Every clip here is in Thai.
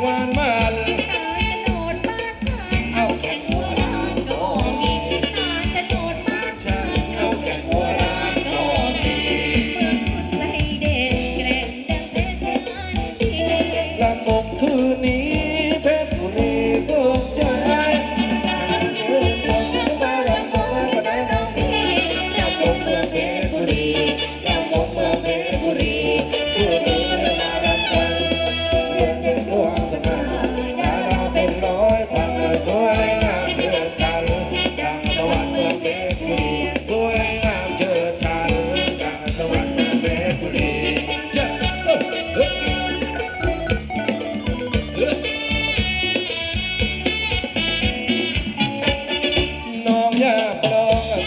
one mile.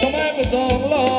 咱们不走了。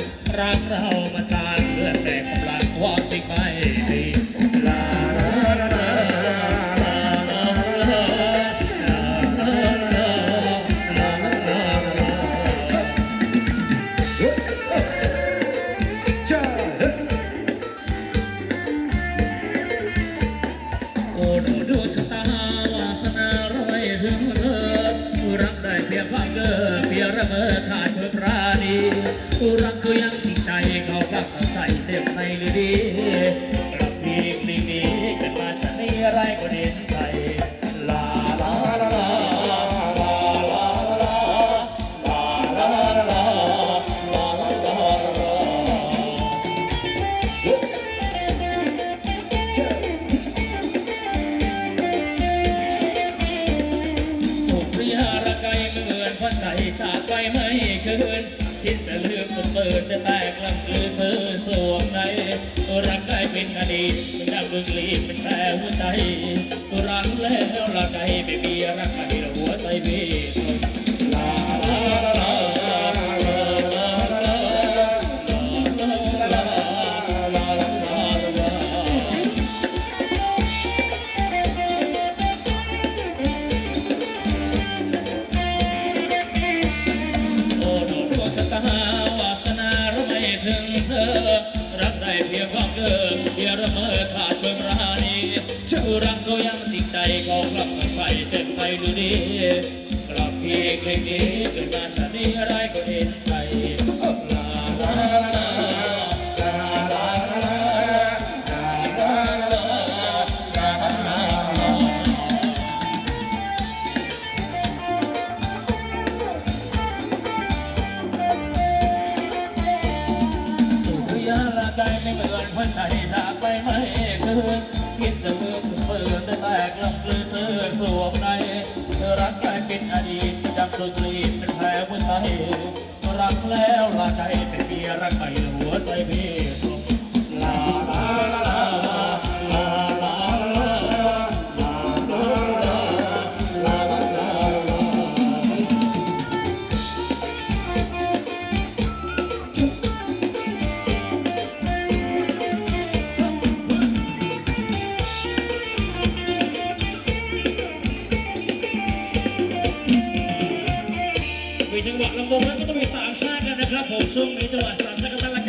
รักเรามาจานเลื่อดแต่กำลังความจริงไม่ดีลาลาลาลาลาลาลาลาลาจ้าโอ้ดูดวชะตาวาสนารวยถึงเธอรักได้เพียงควาเกอเพียงระเมอขาดเพื่อพราดี orang goyang นแต่กลางคืนซื้อสวมในตัวรักได้เป็นอดีตดับดึงลีเป็นแผลหัวใจตัวรักแล้วละใจไม่มีรักใครหัวใจบี รักก็ยังจิตใจของกลับมาไฟเจ็บไปดูนี้กลับพีกเพลงนี้เกิดมาชานี้อะไรก็เห็นใจลาลาลาใจไม่เหมือนหัวใจใจ Sumpah itu asal. Kita.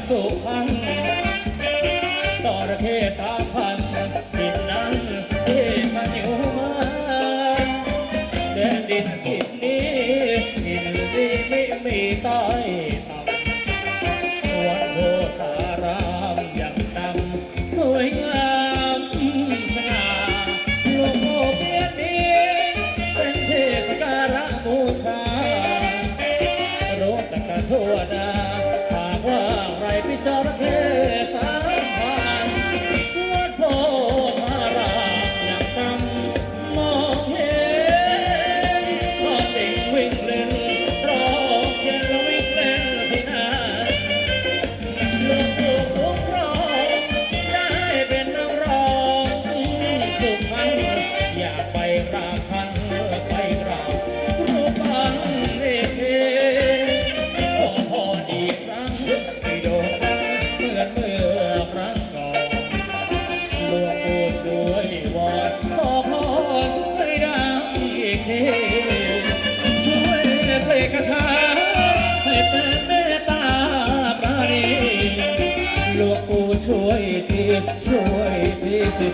sopan อยากไปกราบท่านไปกราบรูปปั้นเอเทขอพรอีกครั้งให้โด่งดังเหมือนเมื่อครั้งก่อนหลวงปู่ช่วยวอนขอพรให้ดังอีกทีช่วยเสกคาถาให้เป็นเมตตาปราณีหลวงปู่ช่วยทีช่วยทีสิ